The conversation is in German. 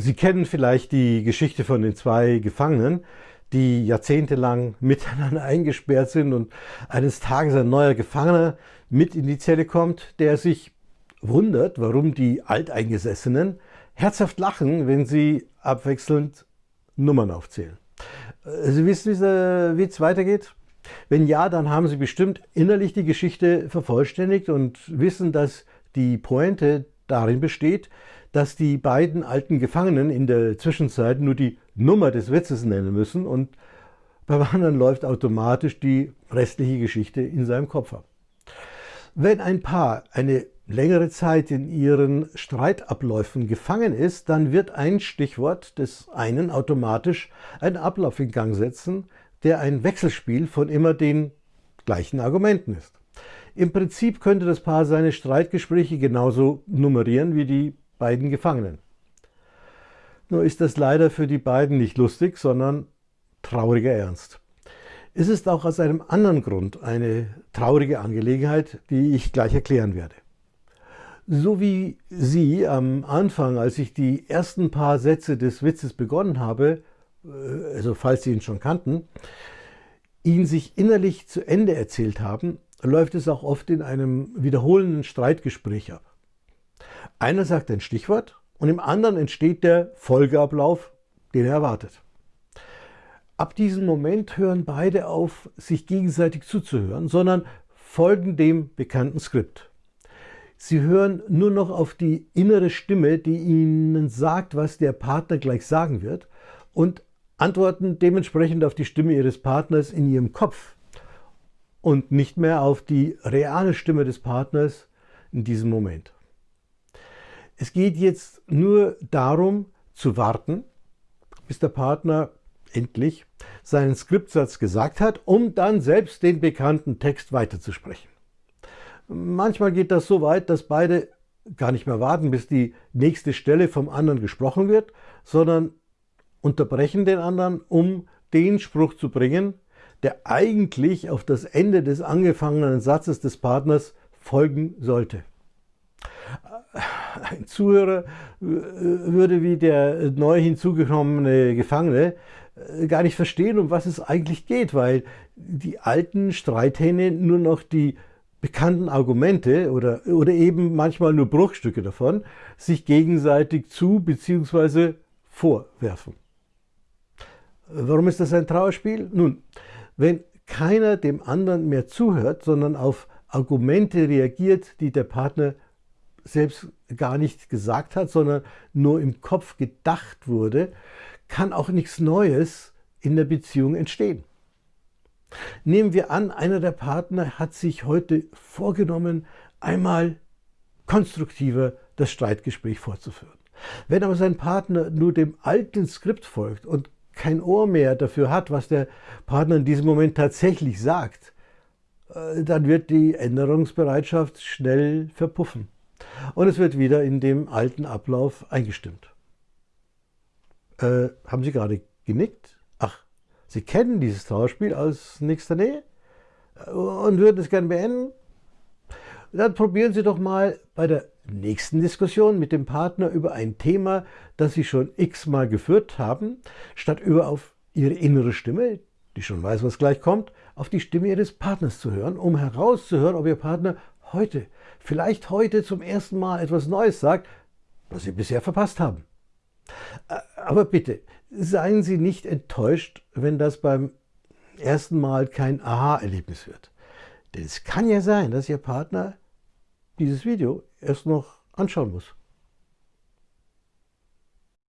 Sie kennen vielleicht die Geschichte von den zwei Gefangenen, die jahrzehntelang miteinander eingesperrt sind und eines Tages ein neuer Gefangener mit in die Zelle kommt, der sich wundert, warum die Alteingesessenen herzhaft lachen, wenn sie abwechselnd Nummern aufzählen. Äh, sie wissen, wie Witz weitergeht? Wenn ja, dann haben Sie bestimmt innerlich die Geschichte vervollständigt und wissen, dass die Pointe darin besteht, dass die beiden alten Gefangenen in der Zwischenzeit nur die Nummer des Witzes nennen müssen und beim anderen läuft automatisch die restliche Geschichte in seinem Kopf ab. Wenn ein Paar eine längere Zeit in ihren Streitabläufen gefangen ist, dann wird ein Stichwort des einen automatisch einen Ablauf in Gang setzen, der ein Wechselspiel von immer den gleichen Argumenten ist. Im Prinzip könnte das Paar seine Streitgespräche genauso nummerieren wie die beiden Gefangenen. Nur ist das leider für die beiden nicht lustig, sondern trauriger Ernst. Es ist auch aus einem anderen Grund eine traurige Angelegenheit, die ich gleich erklären werde. So wie Sie am Anfang, als ich die ersten paar Sätze des Witzes begonnen habe, äh, also falls Sie ihn schon kannten, ihn sich innerlich zu Ende erzählt haben, läuft es auch oft in einem wiederholenden Streitgespräch ab. Einer sagt ein Stichwort und im anderen entsteht der Folgeablauf, den er erwartet. Ab diesem Moment hören beide auf, sich gegenseitig zuzuhören, sondern folgen dem bekannten Skript. Sie hören nur noch auf die innere Stimme, die ihnen sagt, was der Partner gleich sagen wird und antworten dementsprechend auf die Stimme ihres Partners in ihrem Kopf und nicht mehr auf die reale Stimme des Partners in diesem Moment. Es geht jetzt nur darum zu warten, bis der Partner endlich seinen Skriptsatz gesagt hat, um dann selbst den bekannten Text weiterzusprechen. Manchmal geht das so weit, dass beide gar nicht mehr warten, bis die nächste Stelle vom anderen gesprochen wird, sondern unterbrechen den anderen, um den Spruch zu bringen, der eigentlich auf das Ende des angefangenen Satzes des Partners folgen sollte ein Zuhörer äh, würde wie der neu hinzugekommene Gefangene äh, gar nicht verstehen, um was es eigentlich geht, weil die alten Streithähne nur noch die bekannten Argumente oder, oder eben manchmal nur Bruchstücke davon sich gegenseitig zu bzw. vorwerfen. Warum ist das ein Trauerspiel? Nun, wenn keiner dem anderen mehr zuhört, sondern auf Argumente reagiert, die der Partner selbst gar nicht gesagt hat, sondern nur im Kopf gedacht wurde, kann auch nichts Neues in der Beziehung entstehen. Nehmen wir an, einer der Partner hat sich heute vorgenommen, einmal konstruktiver das Streitgespräch fortzuführen. Wenn aber sein Partner nur dem alten Skript folgt und kein Ohr mehr dafür hat, was der Partner in diesem Moment tatsächlich sagt, äh, dann wird die Änderungsbereitschaft schnell verpuffen und es wird wieder in dem alten Ablauf eingestimmt. Äh, haben Sie gerade genickt? Ach, Sie kennen dieses Trauerspiel aus nächster Nähe und würden es gerne beenden? Dann probieren Sie doch mal bei der nächsten Diskussion mit dem Partner über ein Thema, das Sie schon x-mal geführt haben, statt über auf Ihre innere Stimme, die schon weiß, was gleich kommt, auf die Stimme Ihres Partners zu hören, um herauszuhören, ob Ihr Partner heute, vielleicht heute zum ersten Mal etwas Neues sagt, was Sie bisher verpasst haben. Aber bitte, seien Sie nicht enttäuscht, wenn das beim ersten Mal kein Aha-Erlebnis wird. Denn es kann ja sein, dass Ihr Partner dieses Video erst noch anschauen muss.